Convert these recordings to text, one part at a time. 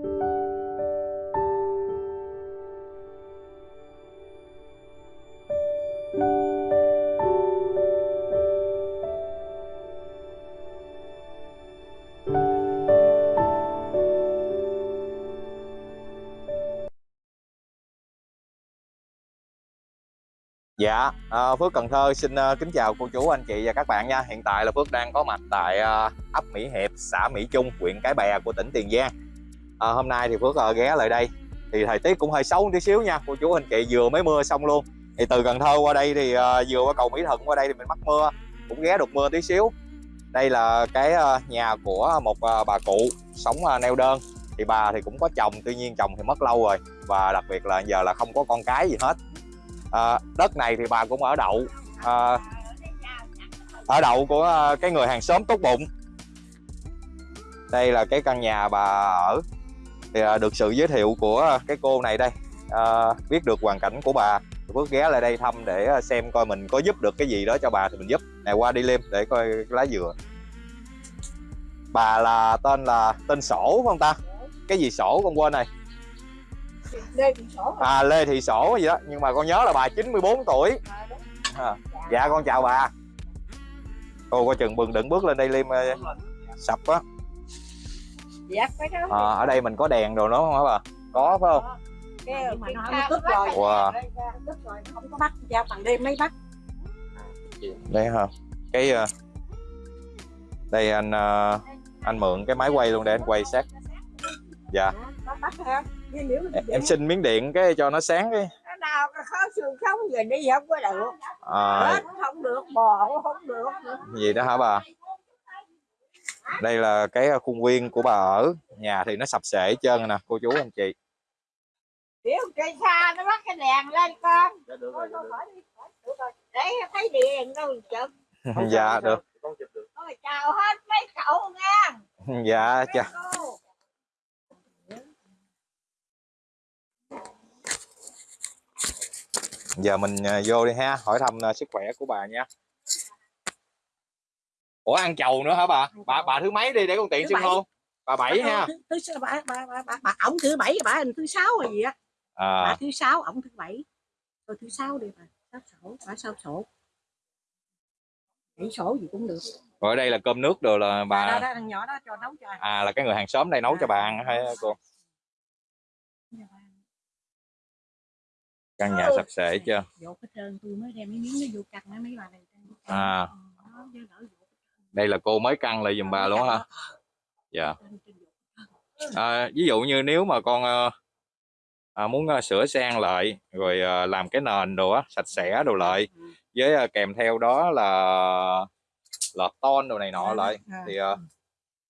Dạ, à, Phước Cần Thơ xin ờ, kính chào cô chú, anh chị và các bạn nha. Hiện tại là Phước đang có mặt tại ờ, ấp Mỹ Hiệp, xã Mỹ Trung, huyện Cái Bè của tỉnh Tiền Giang. À, hôm nay thì Phước à, ghé lại đây. Thì thời tiết cũng hơi xấu một tí xíu nha, cô chú anh chị vừa mới mưa xong luôn. Thì từ Cần Thơ qua đây thì à, vừa qua cầu Mỹ Thuận qua đây thì mình mắc mưa, cũng ghé được mưa tí xíu. Đây là cái à, nhà của một à, bà cụ sống à, neo đơn. Thì bà thì cũng có chồng, tuy nhiên chồng thì mất lâu rồi và đặc biệt là giờ là không có con cái gì hết à, đất này thì bà cũng ở đậu à, ở đậu của à, cái người hàng xóm tốt bụng đây là cái căn nhà bà ở thì à, được sự giới thiệu của cái cô này đây. À, biết được hoàn cảnh của bà. Phước ghé lại đây thăm để xem coi mình có giúp được cái gì đó cho bà thì mình giúp. Này qua đi liêm để coi lá dừa. Bà là tên là tên sổ không ta? Cái gì sổ con quên này Lê Thị Sổ à Lê Thị Sổ gì đó. Nhưng mà con nhớ là bà 94 tuổi. À, dạ. con chào bà. Cô coi chừng bừng đừng bước lên đây liêm sập á Dạ phải đó. À, ở đây mình có đèn rồi đó không hả bà? Có phải không? Cái mà nó không tức rồi. Wow. tức rồi không có bắt giao bằng đêm mấy bắt. Đây hả? Cái ờ, đây anh ờ, anh mượn cái máy quay luôn để anh quay sát. Dạ. Nhưng em, xin miếng điện cái cho nó sáng cái. Nó nào khó xương sống về đi không có được. À, không được bò cũng không được. Gì đó hả bà đây là cái khuôn viên của bà ở. Nhà thì nó sập sệ hết trơn nè cô chú anh chị. Tiểu cây xa nó bắt cái đèn lên con. Được rồi. để thấy đèn đâu chụp. Dạ được. Thôi chào hết mấy cậu nha. Dạ mấy chà cô. giờ mình à, vô đi ha hỏi thăm à, sức khỏe của bà nha ủa ăn chầu nữa hả bà? Bà bà thứ mấy đi để con tiện bảy. hô? Bà bảy ha. thứ, bà, bà, bà, bà, bà, ổng thứ bảy bà hình thứ sáu rồi gì á. Bà à, thứ sáu ổng thứ bảy. Rồi thứ sáu đi bà sao sổ bà sao sổ. Bảy sổ gì cũng được. Rồi ở đây là cơm nước rồi là bà đó, bà đó thằng nhỏ đó cho nấu cho à là cái người hàng xóm đây nấu cho bà ăn hay cô? căn nhà sạch sẽ chưa? dột hết trơn tôi mới đem mấy miếng nó vô mấy mấy bà này À. đây là cô mới căn lại giùm bà luôn hả? Dạ. À, ví dụ như nếu mà con ờ, à, muốn ờ, sửa sang lại rồi ờ, làm cái nền đồ á sạch sẽ đồ lại Ừ. với ờ, kèm theo đó là lợp ton đồ này nọ À, lại à. thì ờ,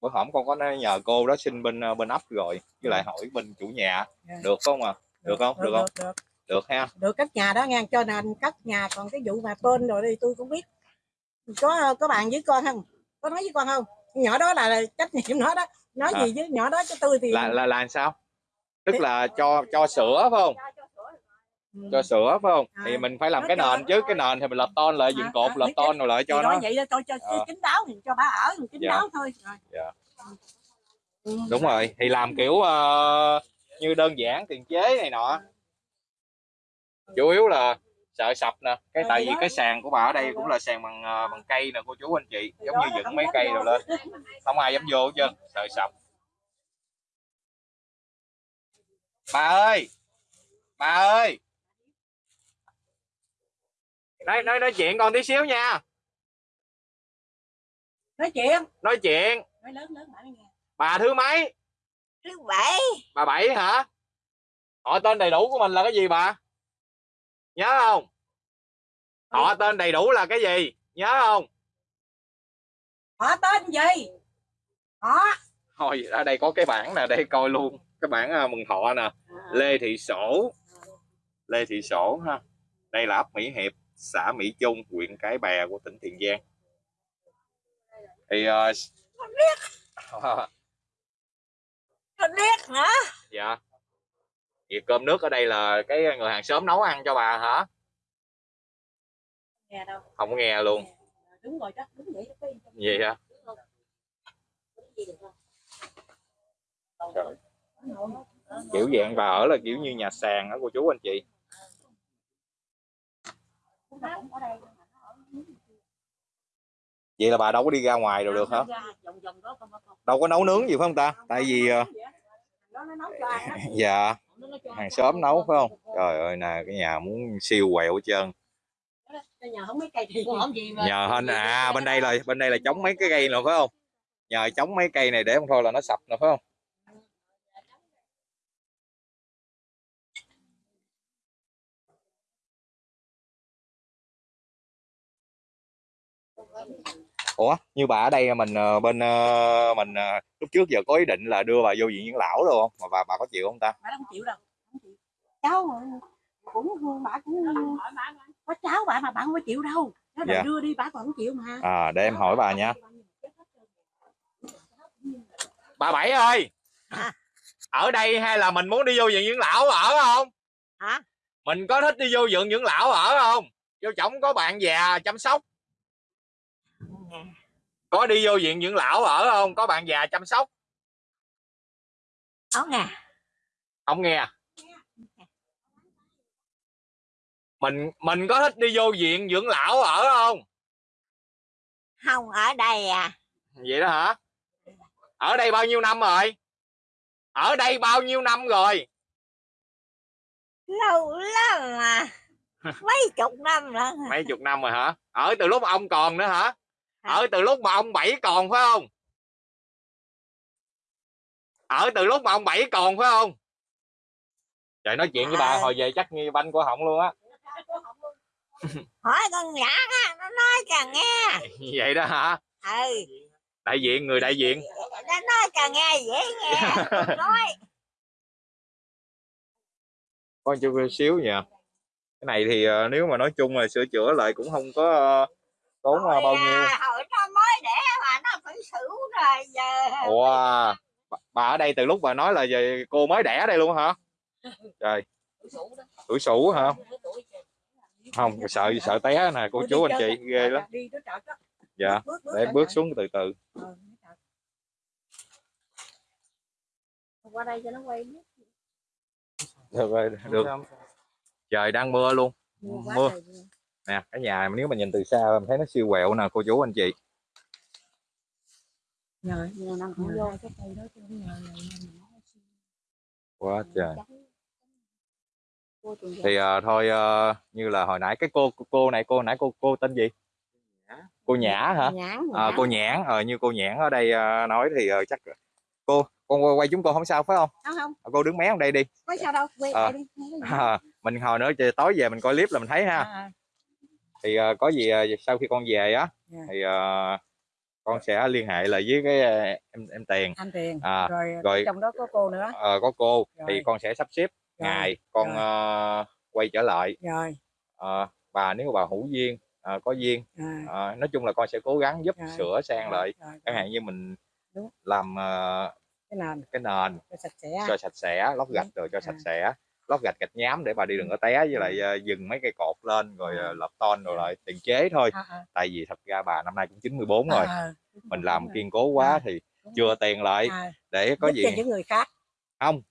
bữa hổm con có nhờ cô đó xin bên bên ấp rồi với lại hỏi bên chủ nhà. Dạ. được không à? Được không? được không? được, được. Ha. Được cất nhà đó nha cho nên cất nhà còn cái vụ mà tên rồi đi tôi cũng biết có có bạn với con không có nói với con không nhỏ đó là trách nhiệm nó đó nói À. gì với nhỏ đó cho tôi thì là là là làm sao tức Thì- là cho cho sữa phải không Ừ. cho sữa phải không thì À, mình phải làm cái cho- nền chứ cái nền thì mình lợp ton lại dựng À, cột à, biết ton rồi lại Thì cho nó vậy đó cho cho Ờ. kín đáo thì cho bà ở kín Dạ. đáo thôi rồi. Dạ. Ừ. đúng rồi thì làm kiểu ờ, như đơn giản tiền chế này nọ chủ yếu là sợ sập nè. Cái Ờ, tại vì cái sàn của bà ở đây cũng là sàn bằng ờ, bằng cây nè cô chú anh chị. Giống như dựng mấy cây rồi lên. Không ai dám vô hết trơn sợ sập. Bà ơi! Bà ơi! Nói nói nói chuyện con tí xíu nha. Nói chuyện. Nói chuyện. Nói lớn lớn bà nghe. Bà thứ mấy? Thứ bảy. Bà bảy hả? Họ tên đầy đủ của mình là cái gì bà nhớ không? Họ tên đầy đủ là cái gì? Nhớ không? Họ tên gì? Họ. Thôi ở đây có cái bảng nè để coi luôn. Cái bảng à, mừng thọ nè. Lê thị sổ. Lê thị sổ ha. Đây là ấp mỹ hiệp xã mỹ trung huyện cái bè của tỉnh tiền giang. Thì ờ, Nó biết hả? Dạ việc cơm nước ở đây là cái người hàng xóm nấu ăn cho bà hả? Nghe đâu. Không có nghe. Luôn đúng rồi đó đúng vậy đó gì hả? Trời. kiểu dạng bà ở là kiểu như nhà sàn đó cô chú anh chị. Vậy là bà đâu có đi ra ngoài rồi được hả? đâu có nấu nướng gì phải không ta? Tại vì ờ, dạ hàng xóm nấu phải không? Trời ơi nè cái nhà muốn siêu quẹo hết trơn. Nhờ hên à bên đây là bên đây là chống mấy cái cây nữa phải không? Nhờ chống mấy cây này để không thôi là nó sập nè phải không ủa như bà ở đây mình ờ, bên ờ, mình ờ, lúc trước giờ có ý định là đưa bà vô viện dưỡng lão rồi không? Mà bà bà có chịu không ta? Bà không chịu đâu không chịu. cháu cũng bà cũng có cháu bà mà bà không có chịu đâu. Nó Dạ. đưa đi bà còn không chịu mà. À để em hỏi bà nha. Bà bảy ơi Hả? ở đây hay là mình muốn đi vô viện dưỡng lão ở không? Hả? mình có thích đi vô viện dưỡng lão ở không? Vô chổng có bạn già chăm sóc có đi vô viện dưỡng lão ở không? Có bạn già chăm sóc? Áo nè không nghe mình mình có thích đi vô viện dưỡng lão ở không? Không ở đây à. Vậy đó hả? Ở đây bao nhiêu năm rồi? Ở đây bao nhiêu năm rồi? Lâu lắm mà mấy chục năm rồi. Mấy chục năm rồi hả? Ở từ lúc ông còn nữa hả ở từ lúc mà ông bảy còn phải không? Ở từ lúc mà ông bảy còn phải không? Trời nói chuyện với bà hồi về chắc như banh của họng luôn á. Hỏi con nhỏ á nó nói cho nghe. Vậy đó hả? Ừ. Đại diện người đại diện. Nó nói cho nghe dễ nghe nói. Có chút xíu nha. Cái này thì ờ, nếu mà nói chung là sửa chữa lại cũng không có ờ, tốn ờ, bao nhiêu? à, hồi nó mới đẻ mà nó phải xử rồi giờ ủa bà- bà ở đây từ lúc bà nói là về cô mới đẻ đây luôn hả? Trời. Tuổi sủ hả? Không sợ sợ té nè cô chú anh chị ghê lắm. dạ để bước xuống từ từ. Chợ. qua đây cho nó quay được. rồi được trời đang mưa luôn. Mưa. Nè cái nhà nếu mà nhìn từ xa mình thấy nó siêu quẹo nè cô chú anh chị. Nhờ nhờ năng không vô cái cây đó chứ không nhờ này quá trời. thì ờ, thôi ờ, như là hồi nãy cái cô cô này cô nãy cô cô tên gì? Cô nhã. Hả? Nhãn à, cô nhãn ờ, như cô nhãn ở đây ờ, nói thì ờ, chắc cô con quay, chúng cô không sao phải không? Không không. Ờ, cô đứng mé ở đây đi. Có sao đâu. Quay Ờ. lại đi. À, mình hồi nữa trời tối về mình coi clip là mình thấy ha. À, thì ờ, có gì ờ, sau khi con về á Dạ. thì ờ, con sẽ liên hệ lại với cái em em tiền anh tiền à, rồi, rồi- trong đó có cô nữa. Ờ, có cô. Thì Rồi. con sẽ sắp xếp Rồi, ngày con rồi. ờ, quay trở lại. Rồi. Ờ, bà nếu bà hữu duyên ờ, có duyên à, nói chung là con sẽ cố gắng giúp Rồi. sửa sang lại. rồi, chẳng hạn như mình Đúng. làm ờ, cái nền. cái nền cho sạch sẽ. cho sạch sẽ lót gạch rồi cho sạch sẽ lót gạch gạch nhám để bà đi đừng có té với lại ờ, dừng mấy cây cột lên rồi ờ, lợp ton rồi lại tiền chế thôi. À, à, tại vì thật ra bà năm nay cũng 94 rồi. À, mình làm kiên cố quá À, thì chưa tiền lại à, để có giúp gì cho những người khác. Không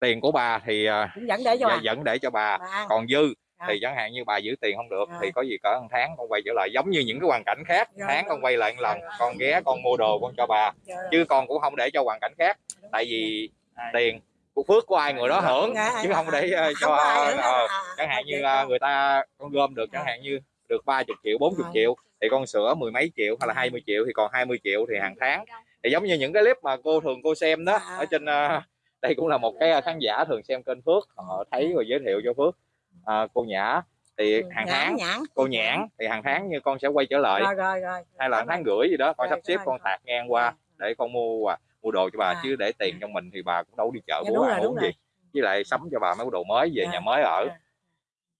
tiền của bà thì ờ, cũng dẫn để cho bà. dẫn để cho bà bà. còn dư À. thì chẳng hạn như bà giữ tiền không được À. thì có gì cỡ một tháng con quay trở lại giống như những cái hoàn cảnh khác Rồi, tháng rồi. con quay lại một lần Rồi, con ghé con mua đồ con cho bà Rồi, rồi. chứ con cũng không để cho hoàn cảnh khác. Tại vì tiền của phước của ai người đó hưởng? Dạ, chứ à, không để à, ờ, cho nữa. ờ, À, chẳng hạn à, như người ta con gom được chẳng À. hạn như được 30 triệu 40 À. triệu thì con sửa mười mấy triệu hay là À. 20 triệu thì còn 20 triệu thì hàng tháng. Thì giống như những cái clip mà cô thường cô xem đó À. ở trên ờ, đây cũng là một cái khán giả thường xem kênh Phước họ thấy rồi giới thiệu cho Phước. Ờ, cô Nhã thì hàng tháng cô nhãn thì hàng tháng như con sẽ quay trở lại. Rồi rồi rồi. Hay là tháng rưỡi gì đó con sắp xếp con tạt ngang qua để con mua quà mua đồ cho bà À. chứ để tiền trong mình thì bà cũng đâu đi chợ Dạ, đúng ăn uống gì với lại sắm cho bà mấy cái đồ mới về Dạ. nhà mới ở. Dạ.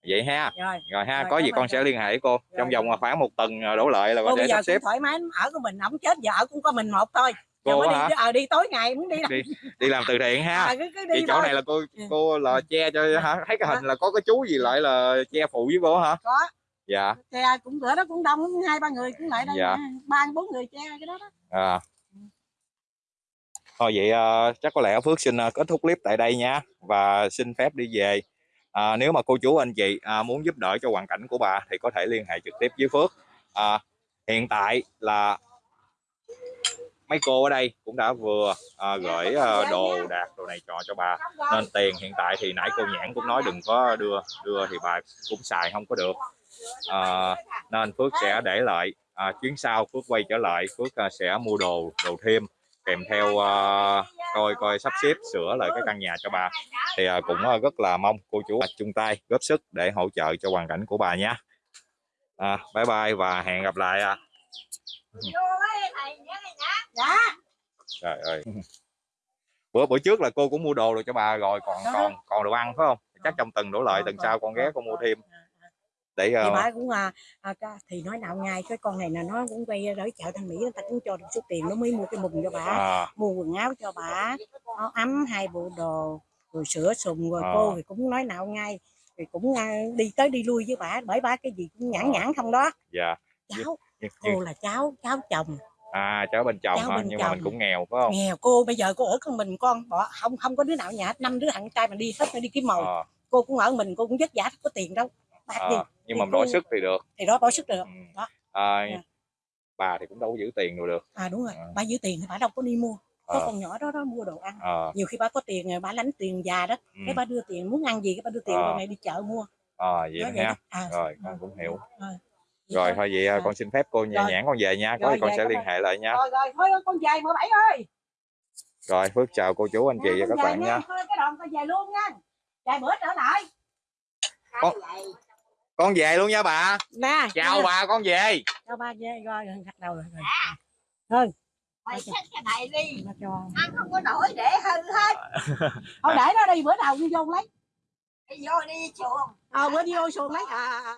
vậy ha. Rồi rồi ha Rồi, có gì con sẽ liên hệ với cô trong Rồi, vòng rồi. khoảng một tuần ờ, đổ lại là cô giờ sắp xếp. thoải mái ở của mình ổng chết ở cũng có mình một thôi. Cô hả? đi ờ, đi tối ngày muốn đi đâu đi đi làm từ thiện ha. À, cứ, cứ đi chỗ thôi. này là cô Ừ. cô là che cho hả? Thấy cái hình là có cái chú gì lại là che phụ với cô hả? Có. Dạ. Xe cũng bữa đó cũng đông hai ba người cũng lại đây Dạ. ba bốn người che cái đó đó. À thôi vậy uh, chắc có lẽ Phước xin uh, kết thúc clip tại đây nha và xin phép đi về. À, nếu mà cô chú anh chị à, muốn giúp đỡ cho hoàn cảnh của bà thì có thể liên hệ trực tiếp với Phước. À, hiện tại là mấy cô ở đây cũng đã vừa à, gửi ờ, đồ đạc đồ này trọ cho bà. Nên tiền hiện tại thì nãy cô nhãn cũng nói đừng có đưa đưa thì bà cũng xài không có được. À, nên Phước sẽ để lại à, chuyến sau Phước quay trở lại Phước à, sẽ mua đồ đồ thêm kèm theo à, coi coi sắp xếp sửa lại cái căn nhà cho bà. Thì à, cũng à, rất là mong cô chú à, chung tay góp sức để hỗ trợ cho hoàn cảnh của bà nhé à, bye bye và hẹn gặp lại à. trời ơi. Bữa bữa trước là cô cũng mua đồ được cho bà rồi còn còn còn đồ ăn phải không? Chắc trong tuần đổ lại tuần sau con ghé con mua thêm để thì ờ, bà cũng à, à, thì nói nào ngay cái con này là nó cũng quay tới chợ thanh mỹ người ta cũng cho được số tiền nó mới mua cái mùng cho bà. À, mua quần áo cho bà áo ấm hai bộ đồ rồi sữa sùng rồi Ờ. cô thì cũng nói nào ngay thì cũng à, đi tới đi lui với bà bởi bà cái gì cũng nhãn nhãn không đó. Dạ. Cháu cô là cháu cháu chồng. À cháu bên chồng Cháu hả? bên nhưng mà mình chồng. cũng nghèo phải không? Nghèo cô bây giờ cô ở con mình con bỏ không không có đứa nào nhà năm đứa thằng trai mà đi hết đi kiếm mồi. Ờ, cô cũng ở mình cô cũng vất vả có tiền đâu bạc gì ờ, nhưng mà đổi sức thì được. thì đó bỏ sức được. Ừ. đó. À, Dạ. bà thì cũng đâu có giữ tiền rồi được. À đúng rồi. Ờ. bà giữ tiền thì bà đâu có đi mua. Có Ờ. con nhỏ đó đó mua đồ ăn. Ờ. Nhiều khi bà có tiền bà lãnh tiền già đó ừ, cái bà đưa tiền muốn ăn gì cái bà đưa tiền con này đi chợ mua. Ờ, vậy Đó đó vậy ha. đó. à, rồi con cũng hiểu. Rồi rồi thôi vậy à, con xin phép cô nhà Rồi. nhãn con về nha. Có Rồi, gì con về sẽ liên hệ lại nha. Rồi rồi thôi con về mười bảy ơi. Rồi Phước chào cô chú anh chị và các về bạn nha. cái đoạn con về luôn nha. Vài bữa trở lại. Con- con về luôn nha bà. Nè chào bà con về. Chào ba về rồi gật đầu rồi thôi. Mày xách cái này đi. Nó cho. Ăn không có nổi để hư hết. Thôi để đó đi bữa nào đi vô lấy. Đi vô đi chuồng. Ờ bữa đi vô xuồng lấy. À, à, à.